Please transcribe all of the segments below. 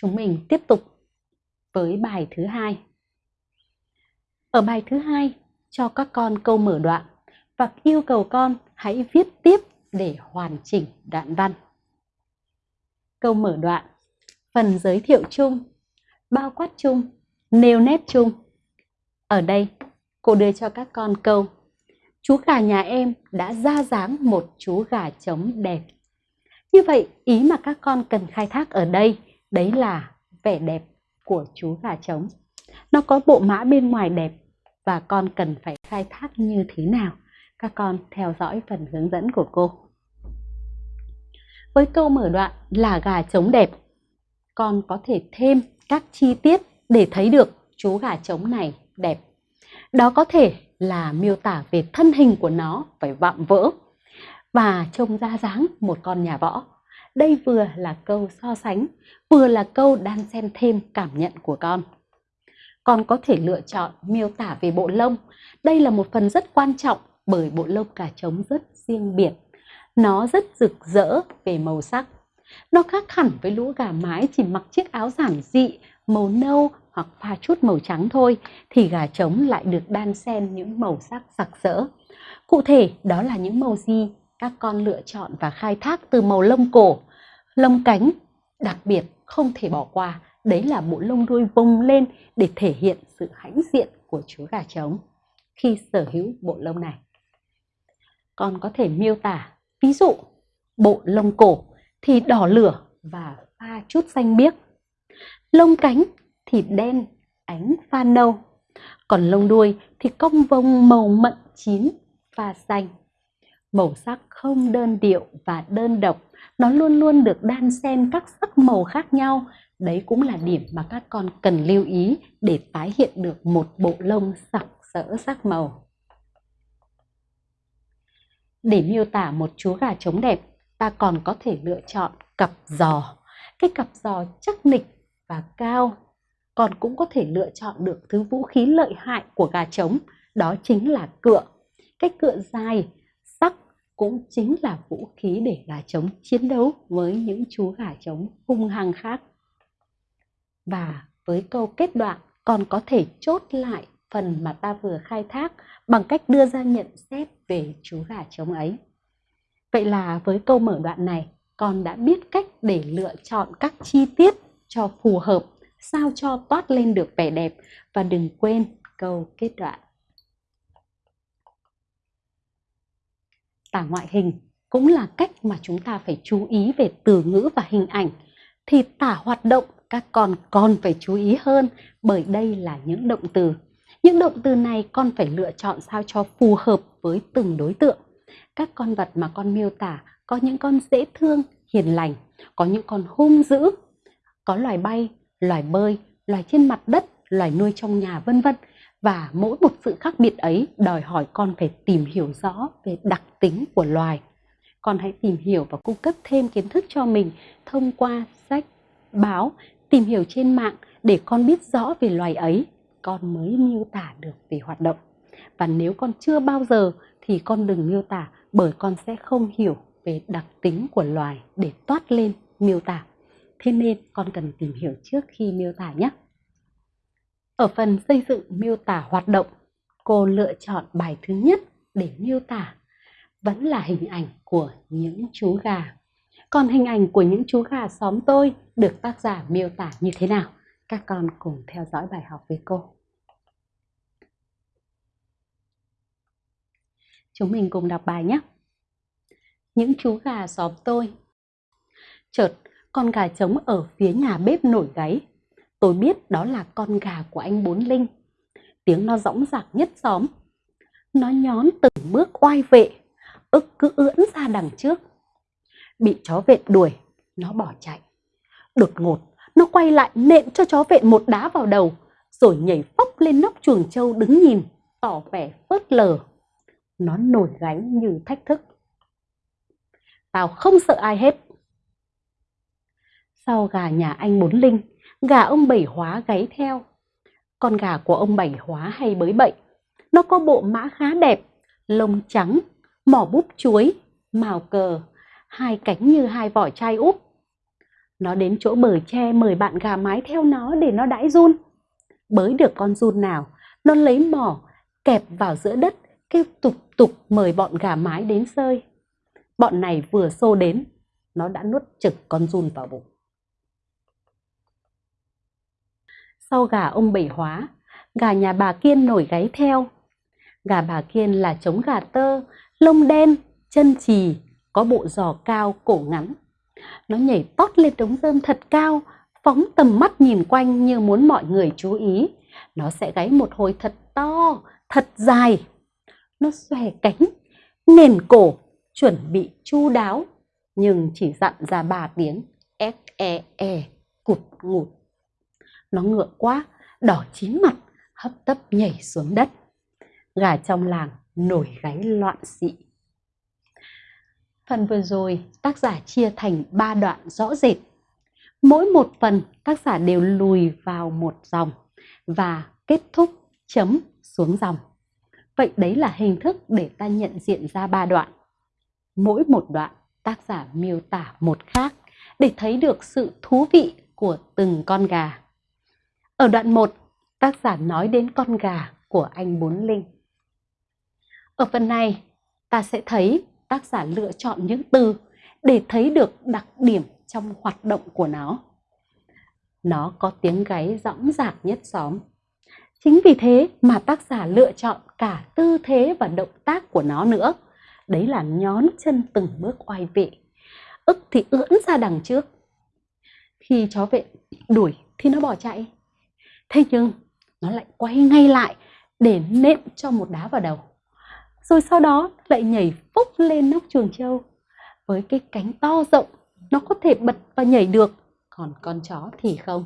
chúng mình tiếp tục với bài thứ hai. Ở bài thứ hai, cho các con câu mở đoạn và yêu cầu con hãy viết tiếp để hoàn chỉnh đoạn văn. Câu mở đoạn, phần giới thiệu chung, bao quát chung, nêu nét chung. Ở đây, cô đưa cho các con câu Chú gà nhà em đã ra dáng một chú gà trống đẹp. Như vậy, ý mà các con cần khai thác ở đây, đấy là vẻ đẹp của chú gà trống. Nó có bộ mã bên ngoài đẹp và con cần phải khai thác như thế nào? Các con theo dõi phần hướng dẫn của cô. Với câu mở đoạn là gà trống đẹp, con có thể thêm các chi tiết để thấy được chú gà trống này đẹp. Đó có thể là miêu tả về thân hình của nó phải vạm vỡ và trông ra dáng một con nhà võ. Đây vừa là câu so sánh, vừa là câu đan xen thêm cảm nhận của con. Con có thể lựa chọn miêu tả về bộ lông. Đây là một phần rất quan trọng bởi bộ lông gà trống rất riêng biệt. Nó rất rực rỡ về màu sắc. Nó khác hẳn với lũ gà mái chỉ mặc chiếc áo giản dị, màu nâu hoặc pha chút màu trắng thôi, thì gà trống lại được đan xen những màu sắc sặc sỡ. Cụ thể đó là những màu gì các con lựa chọn và khai thác từ màu lông cổ, lông cánh, đặc biệt không thể bỏ qua, đấy là bộ lông đuôi vung lên để thể hiện sự hãnh diện của chú gà trống khi sở hữu bộ lông này. Con có thể miêu tả, ví dụ, bộ lông cổ thì đỏ lửa và pha chút xanh biếc. Lông cánh thì đen, ánh pha nâu. Còn lông đuôi thì cong vông màu mận chín, pha xanh. Màu sắc không đơn điệu và đơn độc, nó luôn luôn được đan xen các sắc màu khác nhau. Đấy cũng là điểm mà các con cần lưu ý để tái hiện được một bộ lông sặc sỡ sắc màu. Để miêu tả một chú gà trống đẹp, ta còn có thể lựa chọn cặp giò. Cái cặp giò chắc nịch và cao. Còn cũng có thể lựa chọn được thứ vũ khí lợi hại của gà trống, đó chính là cựa. Cái cựa dài, cũng chính là vũ khí để gà trống chiến đấu với những chú gà trống hung hăng khác. Và với câu kết đoạn còn có thể chốt lại phần mà ta vừa khai thác bằng cách đưa ra nhận xét về chú gà trống ấy. Vậy là với câu mở đoạn này, con đã biết cách để lựa chọn các chi tiết cho phù hợp, sao cho toát lên được vẻ đẹp và đừng quên câu kết đoạn. Tả ngoại hình cũng là cách mà chúng ta phải chú ý về từ ngữ và hình ảnh. Thì tả hoạt động các con còn phải chú ý hơn bởi đây là những động từ. Những động từ này con phải lựa chọn sao cho phù hợp với từng đối tượng. Các con vật mà con miêu tả có những con dễ thương, hiền lành, có những con hung dữ, có loài bay, loài bơi, loài trên mặt đất, loài nuôi trong nhà vân vân. Và mỗi một sự khác biệt ấy đòi hỏi con phải tìm hiểu rõ về đặc tính của loài. Con hãy tìm hiểu và cung cấp thêm kiến thức cho mình thông qua sách, báo, tìm hiểu trên mạng để con biết rõ về loài ấy, con mới miêu tả được về hoạt động. Và nếu con chưa bao giờ thì con đừng miêu tả bởi con sẽ không hiểu về đặc tính của loài để toát lên miêu tả. Thế nên con cần tìm hiểu trước khi miêu tả nhé. Ở phần xây dựng miêu tả hoạt động, cô lựa chọn bài thứ nhất để miêu tả vẫn là hình ảnh của những chú gà. Còn hình ảnh của những chú gà xóm tôi được tác giả miêu tả như thế nào? Các con cùng theo dõi bài học với cô. Chúng mình cùng đọc bài nhé. Những chú gà xóm tôi. Chợt, con gà trống ở phía nhà bếp nổi gáy. Tôi biết đó là con gà của anh Bốn Linh. Tiếng nó rõng rạc nhất xóm. Nó nhón từng bước oai vệ, ức cứ ưỡn ra đằng trước. Bị chó vệ đuổi, nó bỏ chạy. Đột ngột, nó quay lại nện cho chó vệ một đá vào đầu, rồi nhảy phóc lên nóc chuồng trâu đứng nhìn, tỏ vẻ phớt lờ. Nó nổi gánh như thách thức. Tao không sợ ai hết. Sau gà nhà anh Bốn Linh, gà ông Bảy Hóa gáy theo. Con gà của ông Bảy Hóa hay bới bậy. Nó có bộ mã khá đẹp, lông trắng, mỏ búp chuối, màu cờ, hai cánh như hai vỏ chai úp. Nó đến chỗ bờ tre mời bạn gà mái theo nó để nó đãi run. Bới được con run nào, nó lấy mỏ, kẹp vào giữa đất, kêu tục tục mời bọn gà mái đến sơi. Bọn này vừa xô đến, nó đã nuốt trực con run vào bụng. Sau gà ông bảy hóa, gà nhà bà Kiên nổi gáy theo. Gà bà Kiên là trống gà tơ, lông đen, chân trì, có bộ giò cao, cổ ngắn. Nó nhảy tót lên đống rơm thật cao, phóng tầm mắt nhìn quanh như muốn mọi người chú ý. Nó sẽ gáy một hồi thật to, thật dài. Nó xòe cánh, nền cổ, chuẩn bị chu đáo, nhưng chỉ dặn ra ba tiếng e e e cụt ngụt. Nó ngựa quá, đỏ chín mặt, hấp tấp nhảy xuống đất. Gà trong làng nổi gáy loạn xị. Phần vừa rồi tác giả chia thành 3 đoạn rõ rệt. Mỗi một phần tác giả đều lùi vào một dòng và kết thúc chấm xuống dòng. Vậy đấy là hình thức để ta nhận diện ra ba đoạn. Mỗi một đoạn tác giả miêu tả một khác để thấy được sự thú vị của từng con gà. Ở đoạn 1, tác giả nói đến con gà của anh Bốn Linh. Ở phần này, ta sẽ thấy tác giả lựa chọn những từ để thấy được đặc điểm trong hoạt động của nó. Nó có tiếng gáy rõng rạc nhất xóm. Chính vì thế mà tác giả lựa chọn cả tư thế và động tác của nó nữa. Đấy là nhón chân từng bước oai vệ. ức thì ưỡn ra đằng trước. Khi chó vệ đuổi thì nó bỏ chạy. Thế nhưng nó lại quay ngay lại để nện cho một đá vào đầu. Rồi sau đó lại nhảy phúc lên nóc chuồng trâu. Với cái cánh to rộng, nó có thể bật và nhảy được, còn con chó thì không.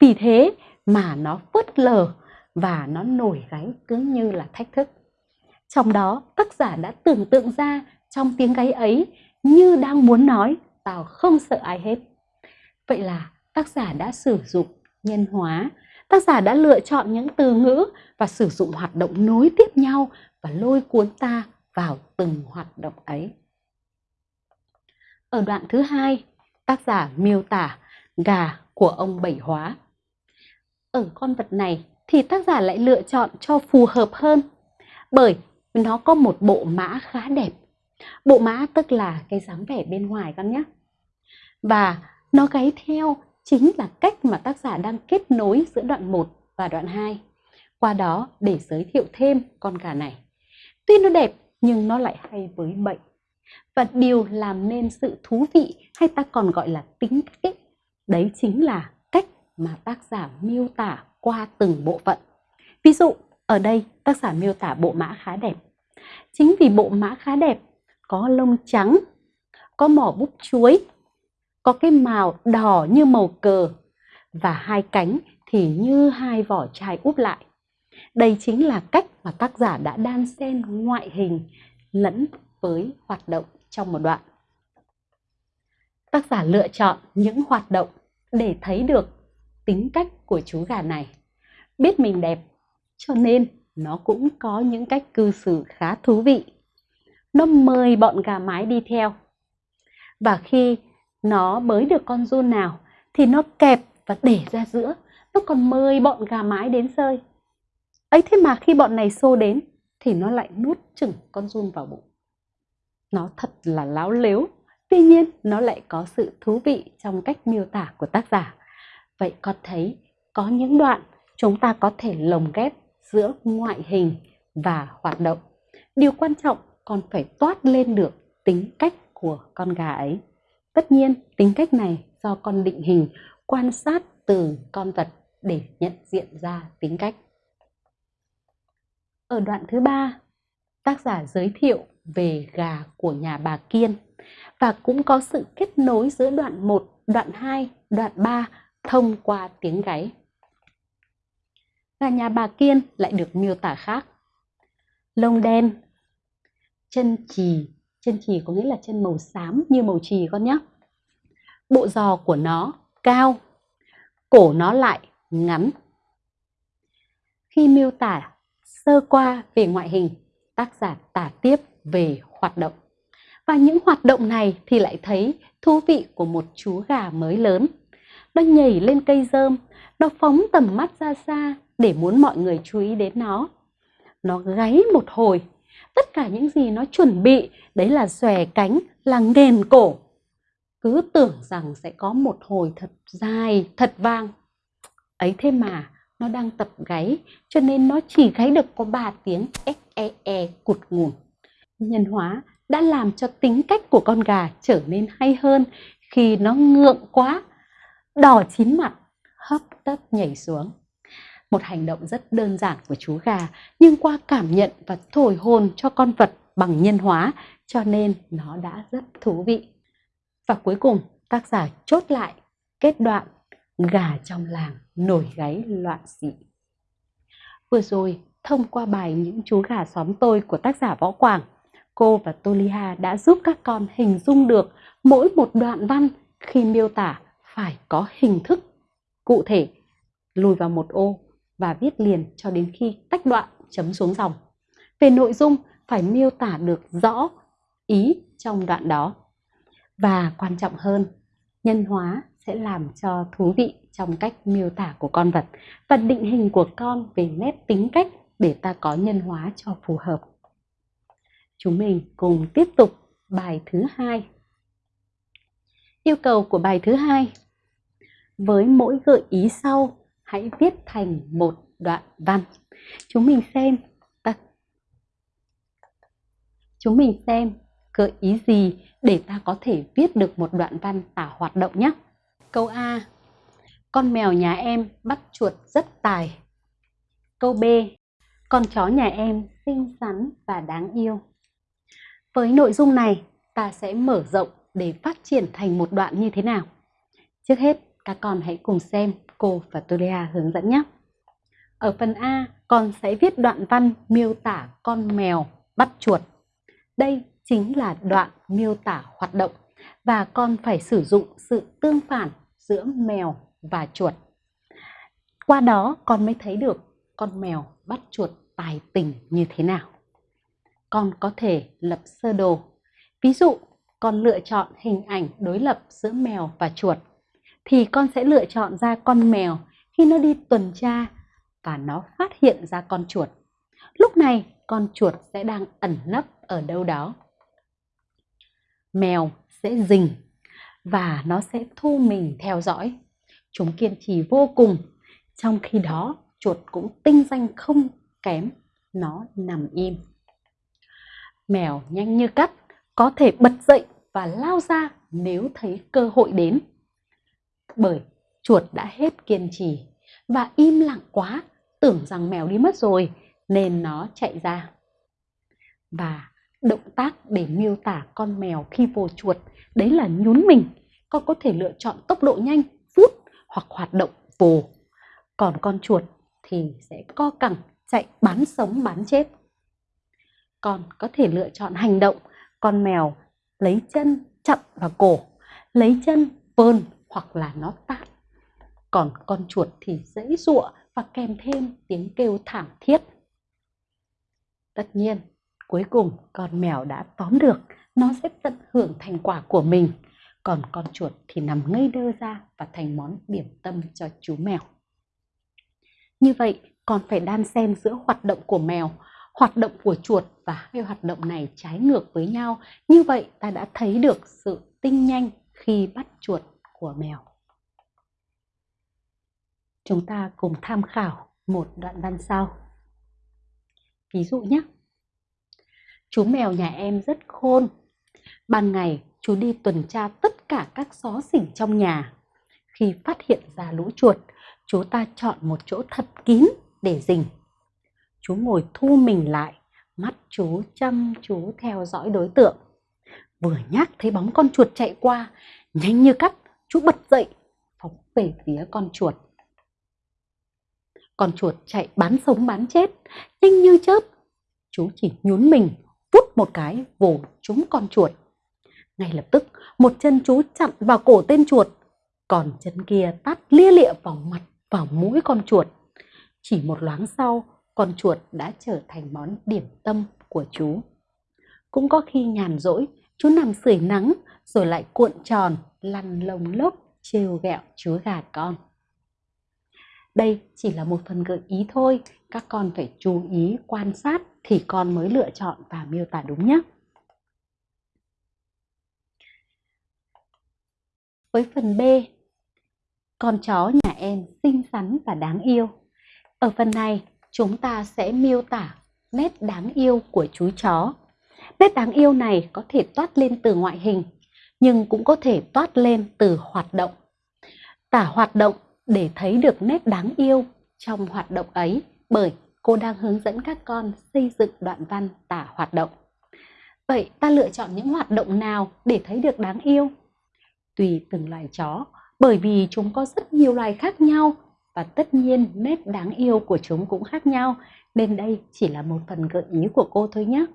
Vì thế mà nó phớt lờ và nó nổi gáy cứ như là thách thức. Trong đó tác giả đã tưởng tượng ra trong tiếng gáy ấy như đang muốn nói tao không sợ ai hết. Vậy là tác giả đã sử dụng nhân hóa tác giả đã lựa chọn những từ ngữ và sử dụng hoạt động nối tiếp nhau và lôi cuốn ta vào từng hoạt động ấy. Ở đoạn thứ hai, tác giả miêu tả gà của ông Bảy Hóa. Ở con vật này thì tác giả lại lựa chọn cho phù hợp hơn bởi nó có một bộ mã khá đẹp. Bộ mã tức là cái dáng vẻ bên ngoài con nhé. Và nó gáy theo chính là cách mà tác giả đang kết nối giữa đoạn 1 và đoạn 2. Qua đó để giới thiệu thêm con gà này. Tuy nó đẹp nhưng nó lại hay với bệnh. Và điều làm nên sự thú vị hay ta còn gọi là tính cách đấy chính là cách mà tác giả miêu tả qua từng bộ phận. Ví dụ, ở đây tác giả miêu tả bộ mã khá đẹp. Chính vì bộ mã khá đẹp, có lông trắng, có mỏ búp chuối, có cái màu đỏ như màu cờ và hai cánh thì như hai vỏ chai úp lại. Đây chính là cách mà tác giả đã đan xen ngoại hình lẫn với hoạt động trong một đoạn. Tác giả lựa chọn những hoạt động để thấy được tính cách của chú gà này. Biết mình đẹp, cho nên nó cũng có những cách cư xử khá thú vị. Nó mời bọn gà mái đi theo. Và khi nó bới được con run nào thì nó kẹp và để ra giữa. Nó còn mời bọn gà mái đến sơi ấy thế mà khi bọn này xô đến thì nó lại nuốt chừng con run vào bụng. Nó thật là láo lếu. Tuy nhiên, nó lại có sự thú vị trong cách miêu tả của tác giả. Vậy con thấy có những đoạn chúng ta có thể lồng ghép giữa ngoại hình và hoạt động. Điều quan trọng còn phải toát lên được tính cách của con gà ấy. Tất nhiên, tính cách này do con định hình quan sát từ con vật để nhận diện ra tính cách. Ở đoạn thứ ba, tác giả giới thiệu về gà của nhà bà Kiên và cũng có sự kết nối giữa đoạn 1, đoạn 2, đoạn 3 thông qua tiếng gáy. Gà nhà bà Kiên lại được miêu tả khác. Lông đen, chân chì chân trì có nghĩa là chân màu xám như màu trì con nhé. Bộ giò của nó cao, cổ nó lại ngắn. Khi miêu tả sơ qua về ngoại hình, tác giả tả tiếp về hoạt động. Và những hoạt động này thì lại thấy thú vị của một chú gà mới lớn. Nó nhảy lên cây rơm, nó phóng tầm mắt ra xa để muốn mọi người chú ý đến nó. Nó gáy một hồi, tất cả những gì nó chuẩn bị đấy là xòe cánh, là nghền cổ. Cứ tưởng rằng sẽ có một hồi thật dài, thật vang. Ấy thế mà, nó đang tập gáy, cho nên nó chỉ gáy được có ba tiếng e e e cụt ngủn. Nhân hóa đã làm cho tính cách của con gà trở nên hay hơn khi nó ngượng quá, đỏ chín mặt, hấp tấp nhảy xuống. Một hành động rất đơn giản của chú gà, nhưng qua cảm nhận và thổi hồn cho con vật bằng nhân hóa, cho nên nó đã rất thú vị. Và cuối cùng, tác giả chốt lại kết đoạn gà trong làng nổi gáy loạn xị. Vừa rồi, thông qua bài Những chú gà xóm tôi của tác giả Võ Quảng, cô và Toliha đã giúp các con hình dung được mỗi một đoạn văn khi miêu tả phải có hình thức cụ thể lùi vào một ô và viết liền cho đến khi tách đoạn chấm xuống dòng. Về nội dung phải miêu tả được rõ ý trong đoạn đó. Và quan trọng hơn, nhân hóa sẽ làm cho thú vị trong cách miêu tả của con vật và định hình của con về nét tính cách để ta có nhân hóa cho phù hợp. Chúng mình cùng tiếp tục bài thứ hai. Yêu cầu của bài thứ hai. Với mỗi gợi ý sau, hãy viết thành một đoạn văn. Chúng mình xem ta Chúng mình xem gợi ý gì để ta có thể viết được một đoạn văn tả hoạt động nhé. Câu A. Con mèo nhà em bắt chuột rất tài. Câu B. Con chó nhà em xinh xắn và đáng yêu. Với nội dung này, ta sẽ mở rộng để phát triển thành một đoạn như thế nào. Trước hết, các con hãy cùng xem cô và Tulia hướng dẫn nhé. Ở phần A, con sẽ viết đoạn văn miêu tả con mèo bắt chuột. Đây chính là đoạn miêu tả hoạt động và con phải sử dụng sự tương phản giữa mèo và chuột. Qua đó con mới thấy được con mèo bắt chuột tài tình như thế nào. Con có thể lập sơ đồ. Ví dụ, con lựa chọn hình ảnh đối lập giữa mèo và chuột thì con sẽ lựa chọn ra con mèo khi nó đi tuần tra và nó phát hiện ra con chuột. Lúc này con chuột sẽ đang ẩn nấp ở đâu đó. Mèo sẽ rình và nó sẽ thu mình theo dõi. Chúng kiên trì vô cùng, trong khi đó chuột cũng tinh danh không kém, nó nằm im. Mèo nhanh như cắt, có thể bật dậy và lao ra nếu thấy cơ hội đến. Bởi chuột đã hết kiên trì và im lặng quá, tưởng rằng mèo đi mất rồi nên nó chạy ra. Và động tác để miêu tả con mèo khi vồ chuột đấy là nhún mình. Con có thể lựa chọn tốc độ nhanh, phút hoặc hoạt động vồ. Còn con chuột thì sẽ co cẳng chạy bán sống bán chết. Con có thể lựa chọn hành động con mèo lấy chân chặn vào cổ, lấy chân vơn hoặc là nó tạm. Còn con chuột thì dãy giụa và kèm thêm tiếng kêu thảm thiết. Tất nhiên, cuối cùng con mèo đã tóm được, nó sẽ tận hưởng thành quả của mình. Còn con chuột thì nằm ngây đơ ra và thành món điểm tâm cho chú mèo. Như vậy, còn phải đan xen giữa hoạt động của mèo, hoạt động của chuột và hai hoạt động này trái ngược với nhau. Như vậy ta đã thấy được sự tinh nhanh khi bắt chuột của mèo. Chúng ta cùng tham khảo một đoạn văn sau. Ví dụ nhé. Chú mèo nhà em rất khôn. Ban ngày chú đi tuần tra tất cả các xó xỉnh trong nhà. Khi phát hiện ra lũ chuột, chú ta chọn một chỗ thật kín để rình. Chú ngồi thu mình lại, mắt chú chăm chú theo dõi đối tượng. Vừa nhắc thấy bóng con chuột chạy qua, nhanh như cắt, chú bật dậy, phóng về phía con chuột. Con chuột chạy bán sống bán chết, nhanh như chớp. Chú chỉ nhún mình, vút một cái vồ trúng con chuột. Ngay lập tức, một chân chú chặn vào cổ tên chuột, còn chân kia tát lia lịa vào mặt vào mũi con chuột. Chỉ một loáng sau, con chuột đã trở thành món điểm tâm của chú. Cũng có khi nhàn rỗi, chú nằm sưởi nắng rồi lại cuộn tròn, lăn lồng lốc, trêu ghẹo chúa gà con. Đây chỉ là một phần gợi ý thôi, các con phải chú ý quan sát thì con mới lựa chọn và miêu tả đúng nhé. Với phần B, con chó nhà em xinh xắn và đáng yêu. Ở phần này, chúng ta sẽ miêu tả nét đáng yêu của chú chó. Nét đáng yêu này có thể toát lên từ ngoại hình, nhưng cũng có thể toát lên từ hoạt động. Tả hoạt động để thấy được nét đáng yêu trong hoạt động ấy bởi cô đang hướng dẫn các con xây dựng đoạn văn tả hoạt động. Vậy ta lựa chọn những hoạt động nào để thấy được đáng yêu? Tùy từng loài chó, bởi vì chúng có rất nhiều loài khác nhau và tất nhiên nét đáng yêu của chúng cũng khác nhau nên đây chỉ là một phần gợi ý của cô thôi nhé.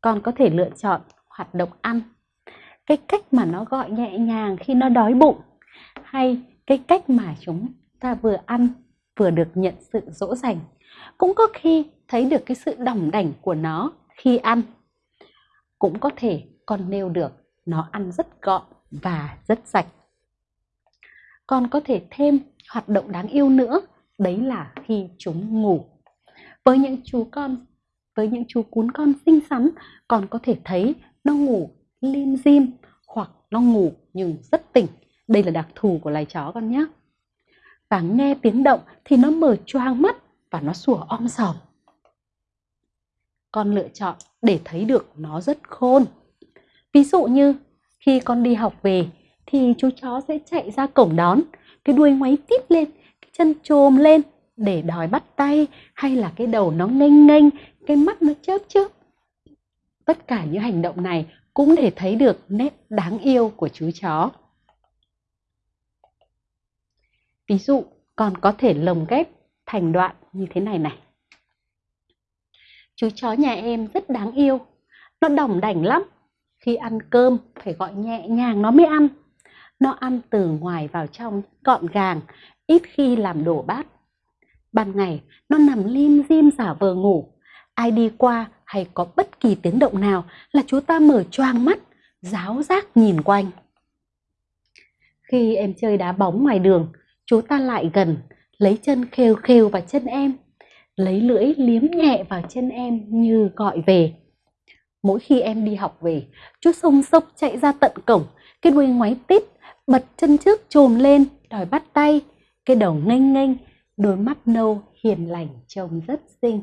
Con có thể lựa chọn hoạt động ăn, cái cách mà nó gọi nhẹ nhàng khi nó đói bụng hay cái cách mà chúng ta vừa ăn vừa được nhận sự dỗ dành cũng có khi thấy được cái sự đỏng đảnh của nó khi ăn. Cũng có thể con nêu được nó ăn rất gọn và rất sạch. Con có thể thêm hoạt động đáng yêu nữa đấy là khi chúng ngủ. Với những chú con với những chú cún con xinh xắn, còn có thể thấy nó ngủ lim dim hoặc nó ngủ nhưng rất tỉnh. Đây là đặc thù của loài chó con nhé. Và nghe tiếng động thì nó mở choang mắt và nó sủa om sòm. Con lựa chọn để thấy được nó rất khôn. Ví dụ như khi con đi học về thì chú chó sẽ chạy ra cổng đón, cái đuôi ngoáy tít lên, cái chân trồm lên để đòi bắt tay hay là cái đầu nó nghênh nghênh, cái mắt nó chớp chớp. Tất cả những hành động này cũng để thấy được nét đáng yêu của chú chó. Ví dụ còn có thể lồng ghép thành đoạn như thế này này. Chú chó nhà em rất đáng yêu. Nó đỏng đảnh lắm. Khi ăn cơm, phải gọi nhẹ nhàng nó mới ăn. Nó ăn từ ngoài vào trong, gọn gàng, ít khi làm đổ bát ban ngày, nó nằm lim dim giả vờ ngủ. Ai đi qua hay có bất kỳ tiếng động nào là chú ta mở choang mắt, giáo giác nhìn quanh. Khi em chơi đá bóng ngoài đường, chú ta lại gần, lấy chân khêu khêu vào chân em, lấy lưỡi liếm nhẹ vào chân em như gọi về. Mỗi khi em đi học về, chú sông sốc chạy ra tận cổng, cái đuôi ngoáy tít, bật chân trước trồm lên, đòi bắt tay, cái đầu nghênh nghênh đôi mắt nâu hiền lành trông rất xinh.